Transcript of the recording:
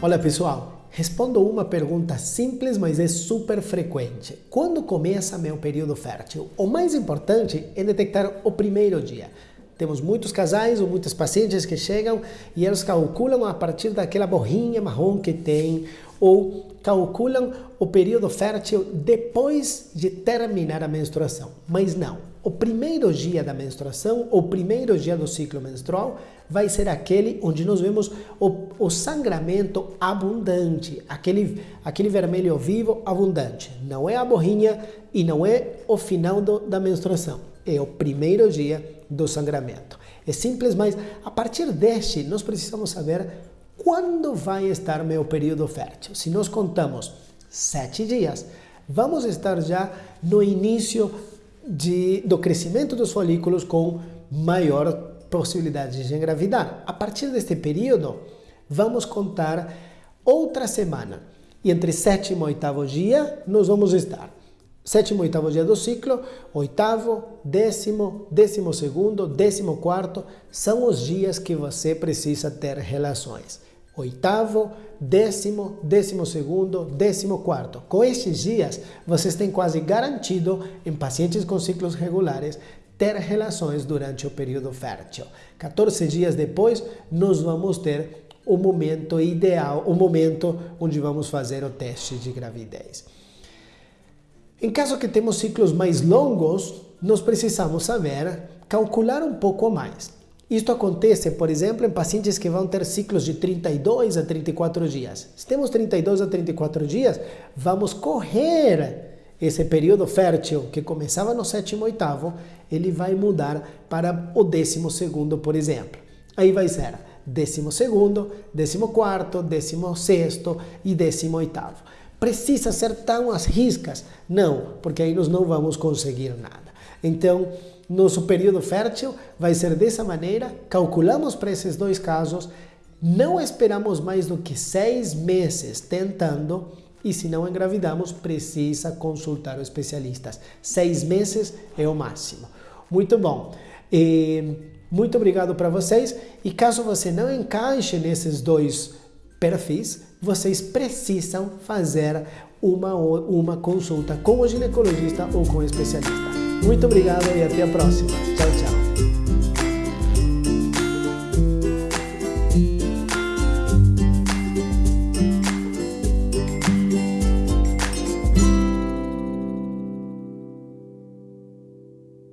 Olha pessoal, respondo uma pergunta simples, mas é super frequente. Quando começa meu período fértil? O mais importante é detectar o primeiro dia. Temos muitos casais ou muitas pacientes que chegam e eles calculam a partir daquela borrinha marrom que tem ou calculam o período fértil depois de terminar a menstruação. Mas não, o primeiro dia da menstruação, o primeiro dia do ciclo menstrual, vai ser aquele onde nós vemos o, o sangramento abundante, aquele, aquele vermelho vivo abundante. Não é a borrinha e não é o final do, da menstruação, é o primeiro dia do sangramento. É simples, mas a partir deste nós precisamos saber quando vai estar meu período fértil. Se nós contamos sete dias, vamos estar já no início de, do crescimento dos folículos com maior possibilidade de engravidar. A partir deste período, vamos contar outra semana. E entre sétimo e oitavo dia, nós vamos estar. Sétimo e oitavo dia do ciclo, oitavo, décimo, décimo segundo, décimo quarto, são os dias que você precisa ter relações. Oitavo, décimo, décimo segundo, décimo quarto. Com estes dias, vocês têm quase garantido, em pacientes com ciclos regulares, ter relações durante o período fértil. 14 dias depois, nós vamos ter o momento ideal, o momento onde vamos fazer o teste de gravidez. Em caso que temos ciclos mais longos, nós precisamos saber calcular um pouco mais. Isto acontece, por exemplo, em pacientes que vão ter ciclos de 32 a 34 dias. Se temos 32 a 34 dias, vamos correr esse período fértil que começava no sétimo oitavo, ele vai mudar para o décimo segundo, por exemplo. Aí vai ser décimo segundo, décimo quarto, décimo sexto e décimo oitavo. Precisa ser tão às riscas? Não, porque aí nós não vamos conseguir nada. Então, nosso período fértil vai ser dessa maneira, calculamos para esses dois casos, não esperamos mais do que seis meses tentando e se não engravidamos, precisa consultar os especialistas. Seis meses é o máximo. Muito bom. E muito obrigado para vocês. E caso você não encaixe nesses dois perfis, vocês precisam fazer uma, uma consulta com o ginecologista ou com o especialista. Muito obrigado e até a próxima. Tchau, tchau.